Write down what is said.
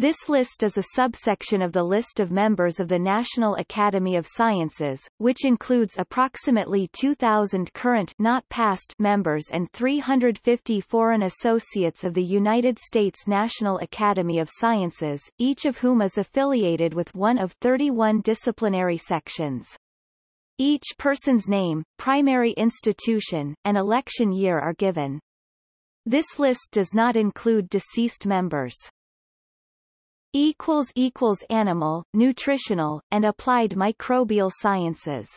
This list is a subsection of the list of members of the National Academy of Sciences, which includes approximately 2,000 current not past members and 350 foreign associates of the United States National Academy of Sciences, each of whom is affiliated with one of 31 disciplinary sections. Each person's name, primary institution, and election year are given. This list does not include deceased members animal, nutritional, and applied microbial sciences.